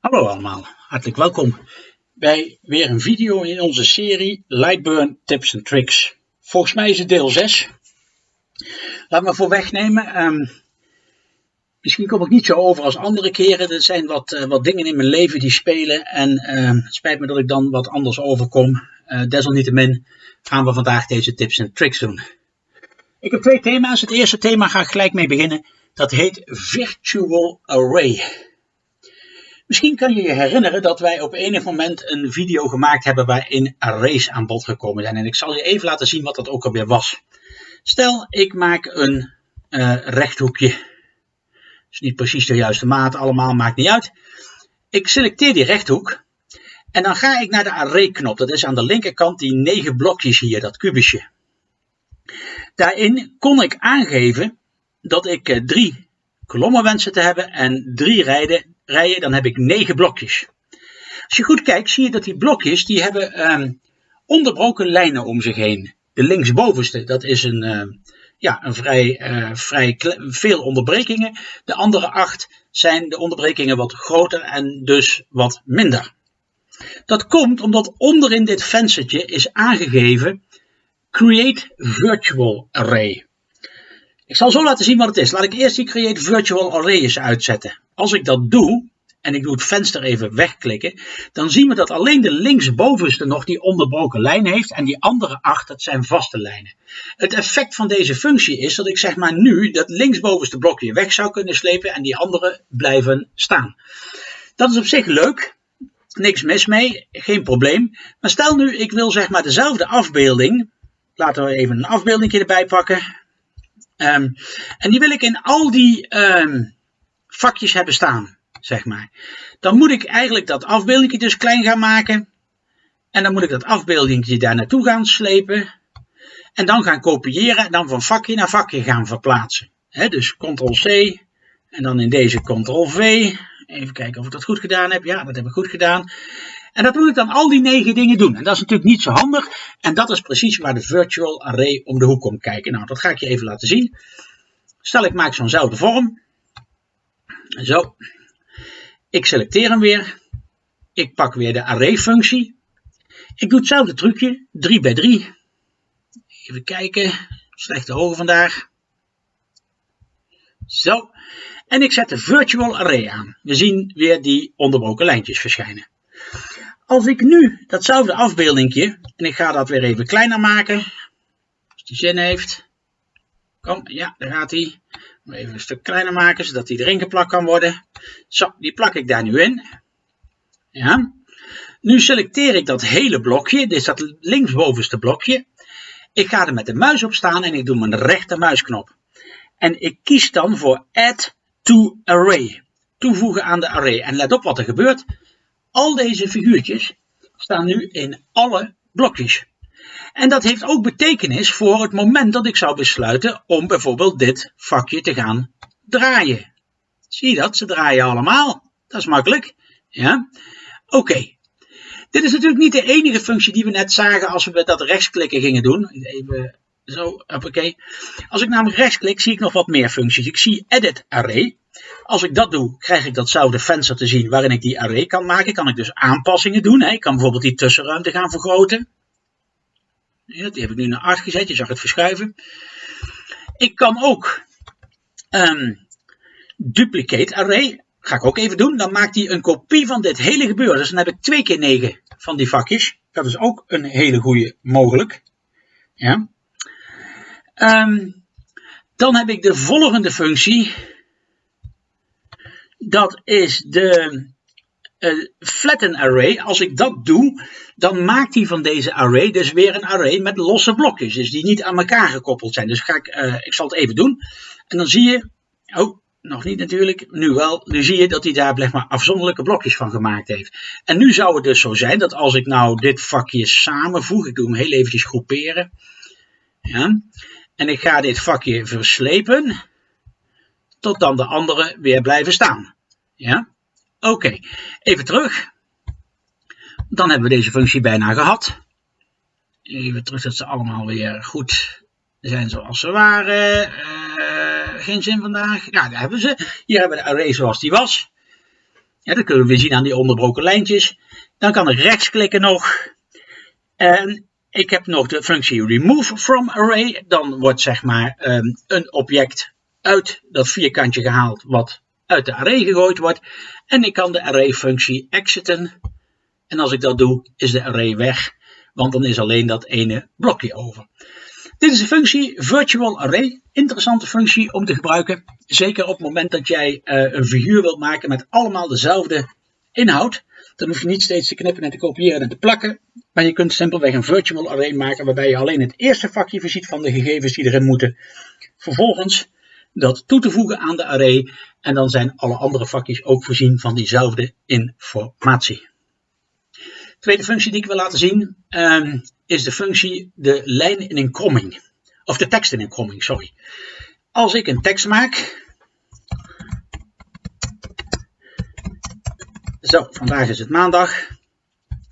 Hallo allemaal, hartelijk welkom bij weer een video in onze serie Lightburn Tips and Tricks. Volgens mij is het deel 6. Laat me voor wegnemen. Um, misschien kom ik niet zo over als andere keren. Er zijn wat, uh, wat dingen in mijn leven die spelen en uh, het spijt me dat ik dan wat anders overkom. Uh, desalniettemin gaan we vandaag deze tips en tricks doen. Ik heb twee thema's. Het eerste thema ga ik gelijk mee beginnen. Dat heet Virtual Array. Misschien kan je je herinneren dat wij op enig moment een video gemaakt hebben waarin arrays aan bod gekomen zijn. En ik zal je even laten zien wat dat ook alweer was. Stel, ik maak een uh, rechthoekje. is niet precies de juiste maat allemaal, maakt niet uit. Ik selecteer die rechthoek. En dan ga ik naar de array knop. Dat is aan de linkerkant die negen blokjes hier, dat kubusje. Daarin kon ik aangeven dat ik uh, drie kolommen wensen te hebben en drie rijden rijen, dan heb ik negen blokjes. Als je goed kijkt, zie je dat die blokjes, die hebben um, onderbroken lijnen om zich heen. De linksbovenste, dat is een, uh, ja, een vrij, uh, vrij veel onderbrekingen. De andere acht zijn de onderbrekingen wat groter en dus wat minder. Dat komt omdat onderin dit venstertje is aangegeven Create Virtual Array. Ik zal zo laten zien wat het is. Laat ik eerst die Create Virtual Array eens uitzetten. Als ik dat doe, en ik doe het venster even wegklikken, dan zien we dat alleen de linksbovenste nog die onderbroken lijn heeft en die andere acht, dat zijn vaste lijnen. Het effect van deze functie is dat ik zeg maar nu dat linksbovenste blokje weg zou kunnen slepen en die andere blijven staan. Dat is op zich leuk, niks mis mee, geen probleem. Maar stel nu ik wil zeg maar dezelfde afbeelding, laten we even een afbeelding erbij pakken. Um, en die wil ik in al die um, vakjes hebben staan, zeg maar. Dan moet ik eigenlijk dat afbeeldingje dus klein gaan maken. En dan moet ik dat afbeeldingje daar naartoe gaan slepen. En dan gaan kopiëren en dan van vakje naar vakje gaan verplaatsen. Dus Ctrl-C en dan in deze Ctrl-V. Even kijken of ik dat goed gedaan heb. Ja, dat heb ik goed gedaan. En dat moet ik dan al die negen dingen doen. En dat is natuurlijk niet zo handig. En dat is precies waar de virtual array om de hoek komt kijken. Nou, dat ga ik je even laten zien. Stel ik maak zo'nzelfde vorm. Zo. Ik selecteer hem weer. Ik pak weer de array functie. Ik doe hetzelfde trucje. 3 bij 3. Even kijken. Slechte ogen vandaag. Zo. En ik zet de virtual array aan. We zien weer die onderbroken lijntjes verschijnen. Als ik nu datzelfde afbeeldingje, en ik ga dat weer even kleiner maken, als die zin heeft. Kom, ja, daar gaat hij. Even een stuk kleiner maken, zodat die erin geplakt kan worden. Zo, die plak ik daar nu in. Ja. Nu selecteer ik dat hele blokje, dit is dat linksbovenste blokje. Ik ga er met de muis op staan en ik doe mijn rechter muisknop. En ik kies dan voor Add to Array. Toevoegen aan de array. En let op wat er gebeurt. Al deze figuurtjes staan nu in alle blokjes. En dat heeft ook betekenis voor het moment dat ik zou besluiten om bijvoorbeeld dit vakje te gaan draaien. Zie je dat? Ze draaien allemaal. Dat is makkelijk. Ja? Oké. Dit is natuurlijk niet de enige functie die we net zagen als we dat rechtsklikken gingen doen. Even zo, oké. Als ik namelijk rechtsklik, zie ik nog wat meer functies. Ik zie Edit Array. Als ik dat doe, krijg ik datzelfde venster te zien waarin ik die array kan maken. Kan ik dus aanpassingen doen. Ik kan bijvoorbeeld die tussenruimte gaan vergroten. Ja, die heb ik nu naar 8 gezet, je zag het verschuiven. Ik kan ook um, duplicate array, ga ik ook even doen. Dan maakt hij een kopie van dit hele gebeuren. Dus dan heb ik 2 keer 9 van die vakjes. Dat is ook een hele goede mogelijk. Ja. Um, dan heb ik de volgende functie dat is de uh, flatten array. Als ik dat doe, dan maakt hij van deze array dus weer een array met losse blokjes. Dus die niet aan elkaar gekoppeld zijn. Dus ga ik, uh, ik zal het even doen. En dan zie je, oh, nog niet natuurlijk, nu wel. Nu zie je dat hij daar maar, afzonderlijke blokjes van gemaakt heeft. En nu zou het dus zo zijn dat als ik nou dit vakje samenvoeg, ik doe hem heel eventjes groeperen. Ja, en ik ga dit vakje verslepen tot dan de andere weer blijven staan. Ja, oké. Even terug. Dan hebben we deze functie bijna gehad. Even terug dat ze allemaal weer goed zijn zoals ze waren. Uh, geen zin vandaag. Ja, daar hebben ze. Hier hebben we de array zoals die was. Ja, dat kunnen we zien aan die onderbroken lijntjes. Dan kan ik rechtsklikken nog. En ik heb nog de functie remove from array. Dan wordt zeg maar ehm, een object uit dat vierkantje gehaald wat uit de array gegooid wordt. En ik kan de array functie exiten. En als ik dat doe, is de array weg. Want dan is alleen dat ene blokje over. Dit is de functie virtual array. Interessante functie om te gebruiken. Zeker op het moment dat jij uh, een figuur wilt maken met allemaal dezelfde inhoud. Dan hoef je niet steeds te knippen en te kopiëren en te plakken. Maar je kunt simpelweg een virtual array maken waarbij je alleen het eerste vakje voorziet van de gegevens die erin moeten. Vervolgens dat toe te voegen aan de array en dan zijn alle andere vakjes ook voorzien van diezelfde informatie. Tweede functie die ik wil laten zien um, is de functie de lijn in een kromming. Of de tekst in een kromming, sorry. Als ik een tekst maak. Zo, vandaag is het maandag.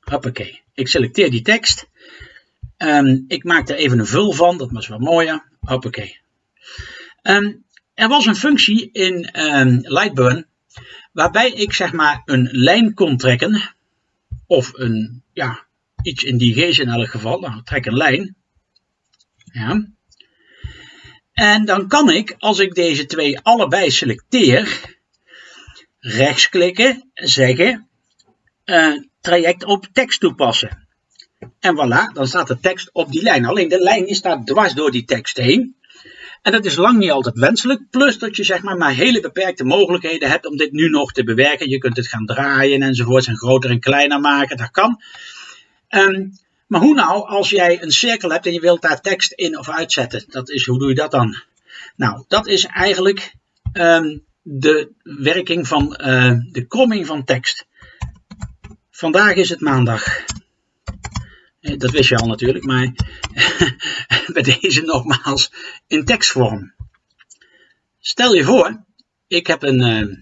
Hoppakee. Ik selecteer die tekst. Um, ik maak er even een vul van, dat was wel mooier. Hoppakee. Um, er was een functie in um, Lightburn waarbij ik zeg maar een lijn kon trekken. Of een, ja, iets in die geest in elk geval. Nou, trek een lijn. Ja. En dan kan ik, als ik deze twee allebei selecteer, rechtsklikken, zeggen, uh, traject op tekst toepassen. En voilà, dan staat de tekst op die lijn. Alleen de lijn staat dwars door die tekst heen. En dat is lang niet altijd wenselijk. Plus dat je zeg maar, maar hele beperkte mogelijkheden hebt om dit nu nog te bewerken. Je kunt het gaan draaien enzovoort. En groter en kleiner maken. Dat kan. Um, maar hoe nou als jij een cirkel hebt en je wilt daar tekst in of uitzetten? Dat is, hoe doe je dat dan? Nou, dat is eigenlijk um, de werking van uh, de kromming van tekst. Vandaag is het maandag. Eh, dat wist je al natuurlijk, maar bij deze nogmaals in tekstvorm. Stel je voor, ik heb een, uh,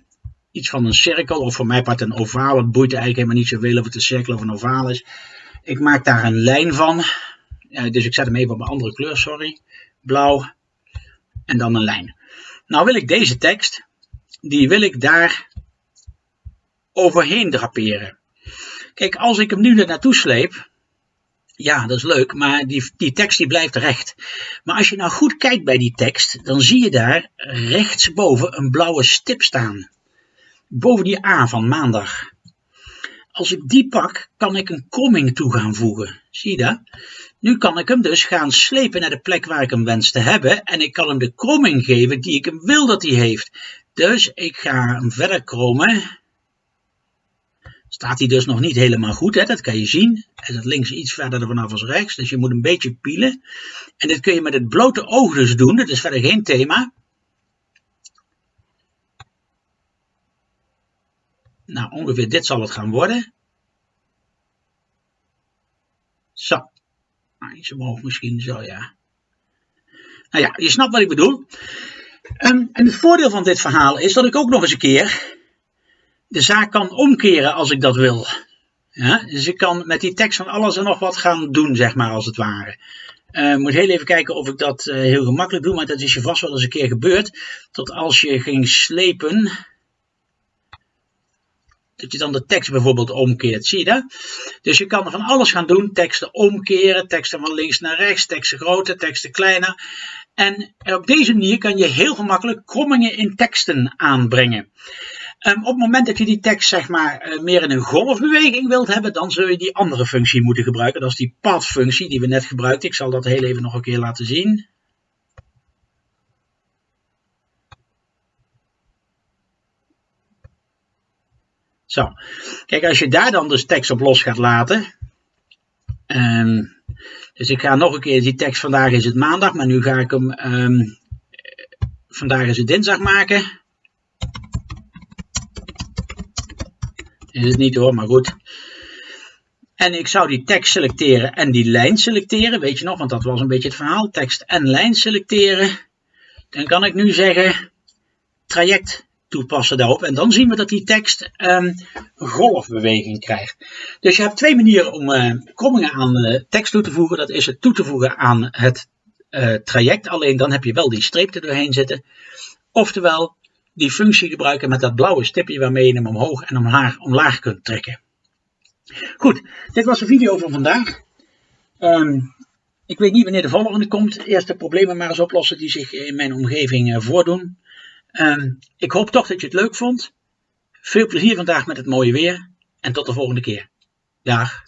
iets van een cirkel, of voor mij part een ovaal. Het boeit eigenlijk helemaal niet zoveel of het een cirkel of een ovaal is. Ik maak daar een lijn van. Uh, dus ik zet hem even op een andere kleur, sorry. Blauw. En dan een lijn. Nou wil ik deze tekst, die wil ik daar overheen draperen. Kijk, als ik hem nu er naartoe sleep, ja, dat is leuk, maar die, die tekst die blijft recht. Maar als je nou goed kijkt bij die tekst, dan zie je daar rechtsboven een blauwe stip staan. Boven die A van maandag. Als ik die pak, kan ik een kromming toe gaan voegen. Zie je dat? Nu kan ik hem dus gaan slepen naar de plek waar ik hem wens te hebben. En ik kan hem de kromming geven die ik hem wil dat hij heeft. Dus ik ga hem verder krommen staat hij dus nog niet helemaal goed. Hè? Dat kan je zien. Hij zit links iets verder vanaf als rechts. Dus je moet een beetje pielen. En dit kun je met het blote oog dus doen. Dat is verder geen thema. Nou, ongeveer dit zal het gaan worden. Zo. Nou, omhoog misschien, zo ja. Nou ja, je snapt wat ik bedoel. Um, en het voordeel van dit verhaal is dat ik ook nog eens een keer de zaak kan omkeren als ik dat wil. Dus ik kan met die tekst van alles en nog wat gaan doen, zeg maar, als het ware. Uh, moet heel even kijken of ik dat uh, heel gemakkelijk doe, maar dat is je vast wel eens een keer gebeurd. Tot als je ging slepen, dat je dan de tekst bijvoorbeeld omkeert, zie je dat? Dus je kan van alles gaan doen, teksten omkeren, teksten van links naar rechts, teksten groter, teksten kleiner. En op deze manier kan je heel gemakkelijk krommingen in teksten aanbrengen. Um, op het moment dat je die tekst zeg maar uh, meer in een golfbeweging wilt hebben, dan zul je die andere functie moeten gebruiken. Dat is die path-functie die we net gebruikten. Ik zal dat heel even nog een keer laten zien. Zo, kijk als je daar dan dus tekst op los gaat laten. Um, dus ik ga nog een keer die tekst, vandaag is het maandag, maar nu ga ik hem, um, vandaag is het dinsdag maken. Is het niet hoor, maar goed. En ik zou die tekst selecteren en die lijn selecteren. Weet je nog, want dat was een beetje het verhaal. Tekst en lijn selecteren. Dan kan ik nu zeggen traject toepassen daarop. En dan zien we dat die tekst een golfbeweging krijgt. Dus je hebt twee manieren om uh, krommingen aan uh, tekst toe te voegen. Dat is het toe te voegen aan het uh, traject. Alleen dan heb je wel die streep er doorheen zitten. Oftewel die functie gebruiken met dat blauwe stipje waarmee je hem omhoog en omlaag, omlaag kunt trekken. Goed, dit was de video van vandaag. Ehm, ik weet niet wanneer de volgende komt. Eerst de problemen maar eens oplossen die zich in mijn omgeving uh, voordoen. Ehm, ik hoop toch dat je het leuk vond. Veel plezier vandaag met het mooie weer. En tot de volgende keer. Dag.